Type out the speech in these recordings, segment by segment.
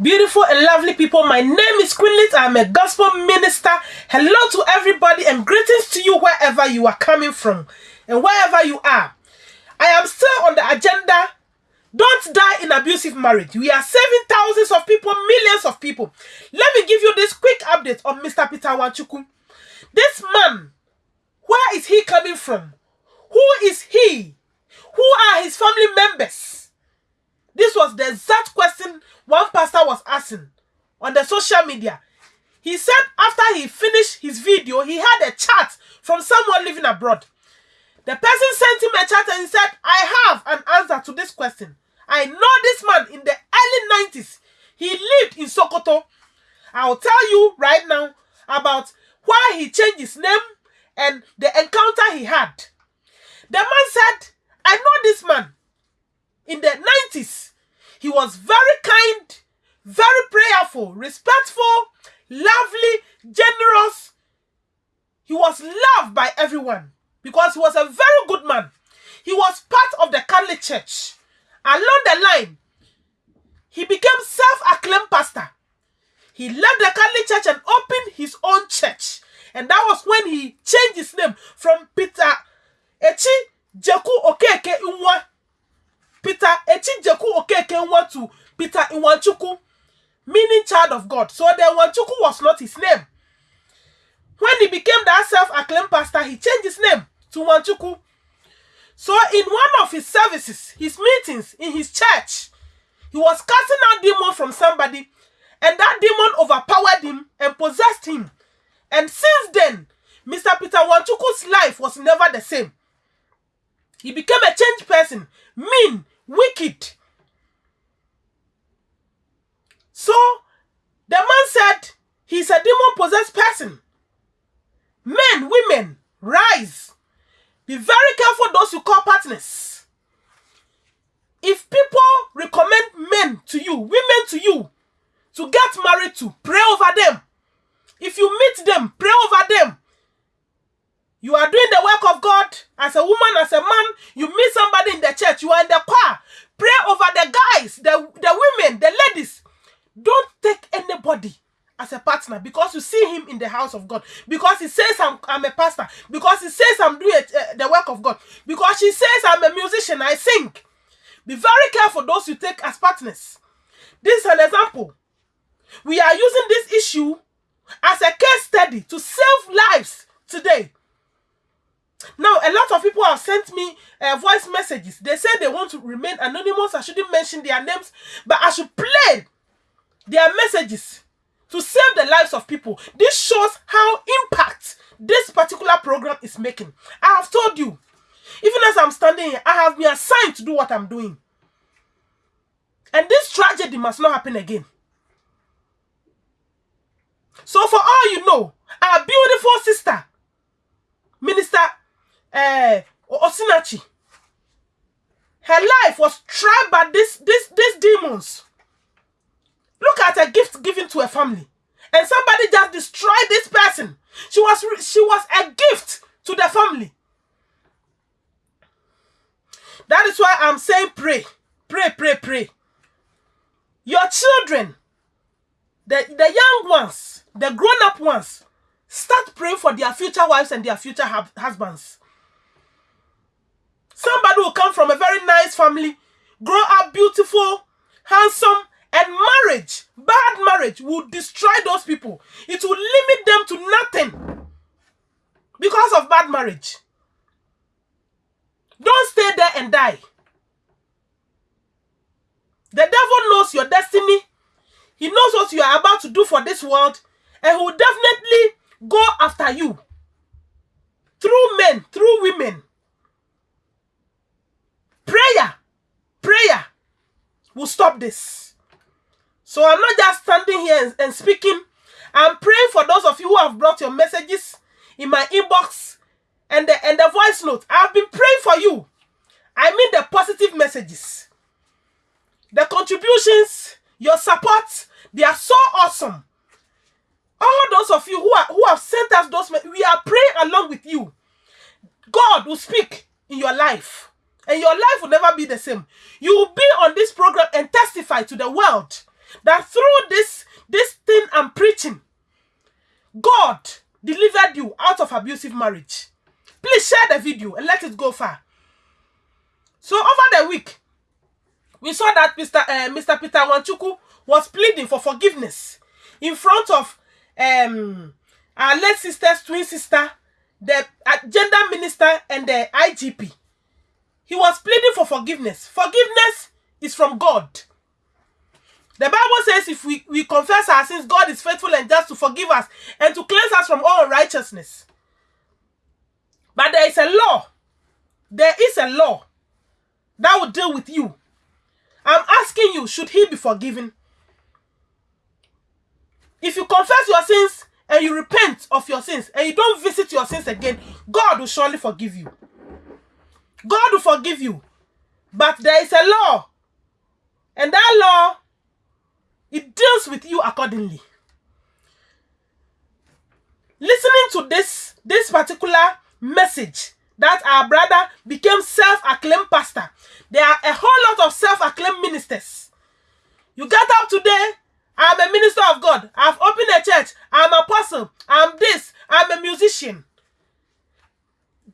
Beautiful and lovely people, my name is Queenlit. I'm a gospel minister. Hello to everybody and greetings to you wherever you are coming from and wherever you are. I am still on the agenda. Don't die in abusive marriage. We are saving thousands of people, millions of people. Let me give you this quick update on Mr. Peter Nwachukwu. This man, where is he coming from? Who is he? Who are his family members? This was the exact question one pastor was asking on the social media. He said after he finished his video, he had a chat from someone living abroad. The person sent him a chat and said, I have an answer to this question. I know this man in the early 90s. He lived in Sokoto. I'll tell you right now about why he changed his name and the encounter he had. The man said, I know this man in the 90s. He was very kind, very prayerful, respectful, lovely, generous. He was loved by everyone because he was a very good man. He was part of the Catholic Church. Along the line, he became self-acclaimed pastor. He left the Catholic Church and opened his own church. And that was when he changed his name from Peter Echi Jeku Okeke Peter Echijeku Okeke to Peter Iwanchuku, meaning child of God. So the Iwanchuku was not his name. When he became that self-acclaimed pastor, he changed his name to Wanchuku. So in one of his services, his meetings in his church, he was casting out demon from somebody, and that demon overpowered him and possessed him. And since then, Mr. Peter Wanchuku's life was never the same. He became a changed person, mean, wicked. So the man said he's a demon possessed person. Men, women, rise. Be very careful those you call partners. If people recommend men to you, women to you, to get married to, pray over them. If you meet them, pray over them. You are doing the work of God as a woman, as a man. You meet somebody in the church. You are in the choir. Pray over the guys, the, the women, the ladies. Don't take anybody as a partner because you see him in the house of God. Because he says I'm, I'm a pastor. Because he says I'm doing uh, the work of God. Because he says I'm a musician. I sing. Be very careful those you take as partners. This is an example. We are using this issue as a case study to save lives today. Now, a lot of people have sent me uh, voice messages. They say they want to remain anonymous. I shouldn't mention their names, but I should play their messages to save the lives of people. This shows how impact this particular program is making. I have told you, even as I'm standing here, I have been assigned to do what I'm doing. And this tragedy must not happen again. So for all you know, our beautiful sister, Minister uh, Osinachi. Her life was tried by this, this, these demons. Look at a gift given to a family. And somebody just destroyed this person. She was, she was a gift to the family. That is why I'm saying pray. Pray, pray, pray. Your children, the, the young ones, the grown-up ones, start praying for their future wives and their future husbands. Somebody will come from a very nice family, grow up beautiful, handsome, and marriage, bad marriage, will destroy those people. It will limit them to nothing because of bad marriage. Don't stay there and die. The devil knows your destiny. He knows what you are about to do for this world. And he will definitely go after you. Through men, through women. Prayer, prayer will stop this. So I'm not just standing here and, and speaking. I'm praying for those of you who have brought your messages in my inbox and the, and the voice note. I've been praying for you. I mean the positive messages. The contributions, your support, they are so awesome. All those of you who, are, who have sent us those, we are praying along with you. God will speak in your life and your life will never be the same. You will be on this program and testify to the world that through this this thing I'm preaching, God delivered you out of abusive marriage. Please share the video and let it go far. So over the week, we saw that Mr. Uh, Mr. Peter Nwachukwu was pleading for forgiveness in front of um, our late sister's twin sister, the uh, gender minister, and the IGP. He was pleading for forgiveness. Forgiveness is from God. The Bible says if we, we confess our sins, God is faithful and just to forgive us and to cleanse us from all unrighteousness. But there is a law. There is a law that will deal with you. I'm asking you, should he be forgiven? If you confess your sins and you repent of your sins and you don't visit your sins again, God will surely forgive you. God will forgive you. But there is a law. And that law, it deals with you accordingly. Listening to this, this particular message that our brother became self-acclaimed pastor. There are a whole lot of self-acclaimed ministers. You get up today, I'm a minister of God. I've opened a church. I'm apostle. I'm this. I'm a musician.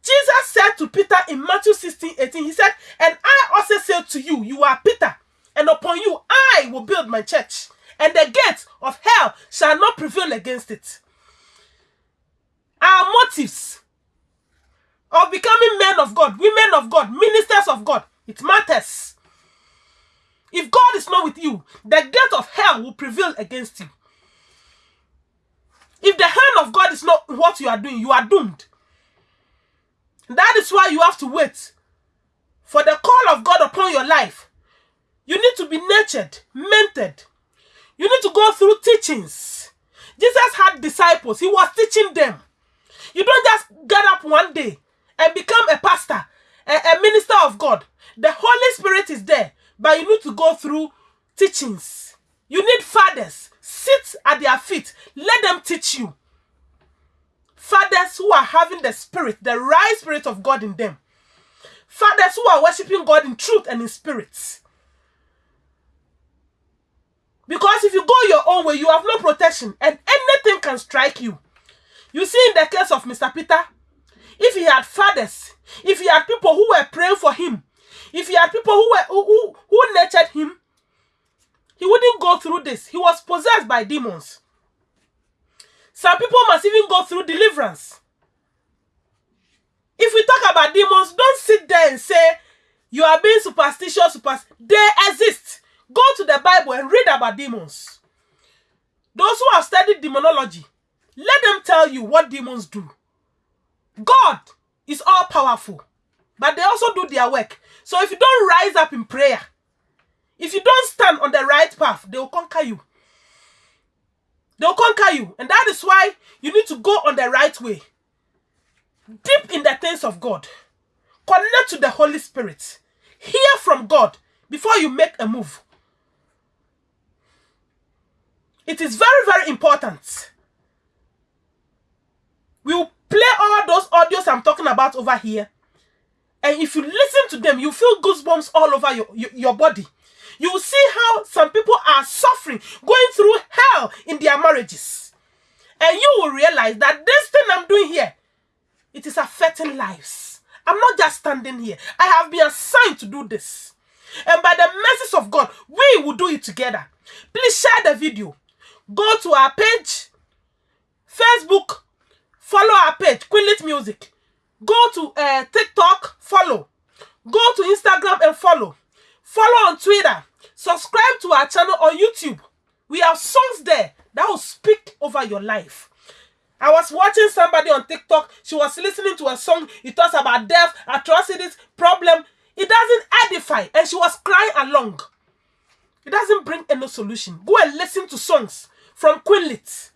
Jesus said to Peter in Matthew 16, 18, he said, And I also say to you, you are Peter, and upon you I will build my church, and the gates of hell shall not prevail against it. Our motives of becoming men of God, women of God, ministers of God, it matters. If God is not with you, the gate of hell will prevail against you. If the hand of God is not what you are doing, you are doomed. That is why you have to wait for the call of God upon your life. You need to be nurtured, mentored. You need to go through teachings. Jesus had disciples, he was teaching them. You don't just get up one day and become a pastor, a, a minister of God. The Holy Spirit is there, but you need to go through teachings. You need fathers. Sit at their feet. Let them teach you. Fathers who are having the spirit, the right spirit of God in them. Fathers who are worshiping God in truth and in spirit. Because if you go your own way, you have no protection and anything can strike you. You see, in the case of Mr. Peter, if he had fathers, if he had people who were praying for him, if he had people who were who, who, who nurtured him, he wouldn't go through this. He was possessed by demons. Some people must even go through deliverance. If we talk about demons, don't sit there and say you are being superstitious. Super they exist. Go to the Bible and read about demons. Those who have studied demonology, let them tell you what demons do. God is all powerful, but they also do their work. So if you don't rise up in prayer, if you don't stand on the right path, they will conquer you. They will conquer you. And that is why you need to go on the right way. Deep in the things of God. Connect to the Holy Spirit. Hear from God before you make a move. It is very, very important. We will play all those audios I'm talking about over here. And if you listen to them, you feel goosebumps all over your, your, your body. You will see how some people are suffering, going through hell in their marriages. And you will realize that this thing I'm doing here, it is affecting lives. I'm not just standing here. I have been assigned to do this. And by the mercies of God, we will do it together. Please share the video. Go to our page, Facebook, follow our page, Queenlit Music. Go to uh, TikTok, follow. Go to Instagram and follow. Follow on Twitter. Subscribe to our channel on YouTube. We have songs there that will speak over your life. I was watching somebody on TikTok. She was listening to a song. It talks about death, atrocities, problem. It doesn't edify. And she was crying along. It doesn't bring any solution. Go and listen to songs from Queenlit.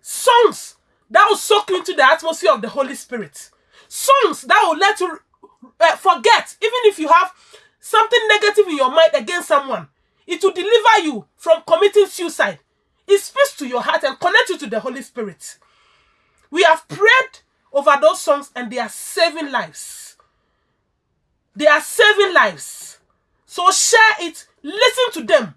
Songs that will soak you into the atmosphere of the Holy Spirit. Songs that will let you uh, forget, even if you have something negative in your mind against someone, it will deliver you from committing suicide. It speaks to your heart and connect you to the Holy Spirit. We have prayed over those songs and they are saving lives. They are saving lives. So share it, listen to them,